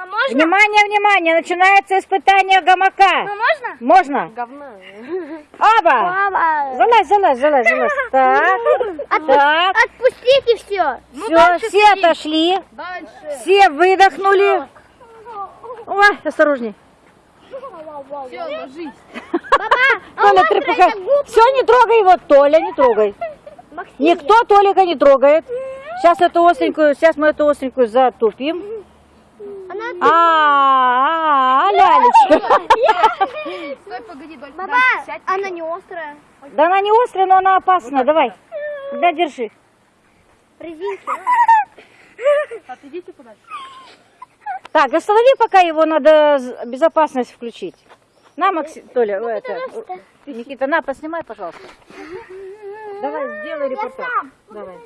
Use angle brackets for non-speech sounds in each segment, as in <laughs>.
А можно? Внимание, внимание, начинается испытание гамака. А можно? Можно? Говна. Оба! Мама. Залазь, залазь, залазь, залазь. <laughs> Так, так. Отпустите все. Все, все отошли. Дальше. Все выдохнули. Ой, осторожней. Все, ложись. <laughs> Толя, трепыхай. Все, не трогай его, Толя, не трогай. Никто Толика не трогает. Сейчас эту остренькую, сейчас мы эту остренькую затупим. А, а, а, лялечка. <laughs> Стой, погоди, Доль. Сядь. она не острая. Да она не острая, но она опасная. Давай. Да, держи. Резинки. Отойдите подальше. Так, останови, пока его надо безопасность включить. На, Максим, Толя, это, Никита, на, поснимай, пожалуйста. Давай, сделай репортаж. Давай.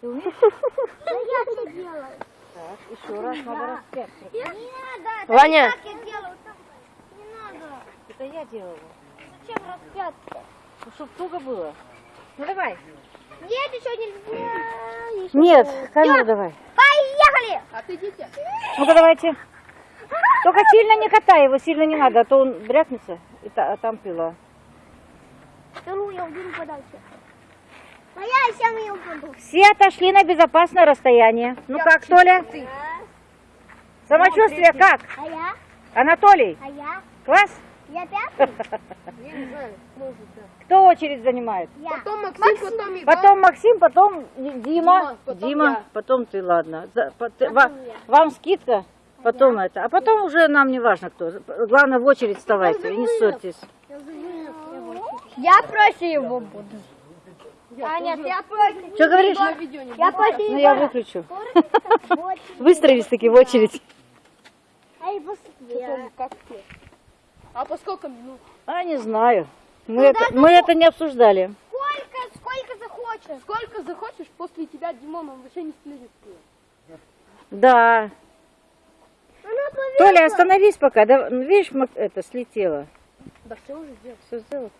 Ты умеешь? Да я все делаю. Еще раз надо распять. Не надо. Ваня. Так я делаю. так Не надо. Это я делала. Зачем распятка? Ну, чтоб туго было. Ну, давай. Нет, еще нельзя. Еще Нет, камеру давай. Поехали. Отойдите. Ну-ка, давайте. Только сильно не катай его, сильно не надо, а то он брякнется, и та- а там пила. Вторую я уберу подальше. А я сейчас ее буду. Все отошли на безопасное расстояние. Ну как, Толя? Самочувствие как? А я? Анатолий, А я? класс? Я пятый? <laughs> Я не знаю, может, да. Кто очередь занимает? Я. Потом Максим, потом Иван. Потом Максим, потом Дима. Дима, потом Дима, я. потом ты, ладно. За- по- ты- ва- Вам скидка, потом это. А потом уже нам не важно кто. Главное в очередь вставайте и не ссорьтесь. Я проще его буду. А нет, я проще. Что говоришь? Не Я проще Ну я выключу. <laughs> Выстроились таки в очередь. Как ты? А по сколько минут? А не знаю. Мы это, мы это не обсуждали. Сколько, сколько захочешь. Сколько захочешь, после тебя Димон, он вообще не слезет. Да. Толя, остановись пока. Да, ну, видишь, это слетело. Да все уже сделал. Все сделал.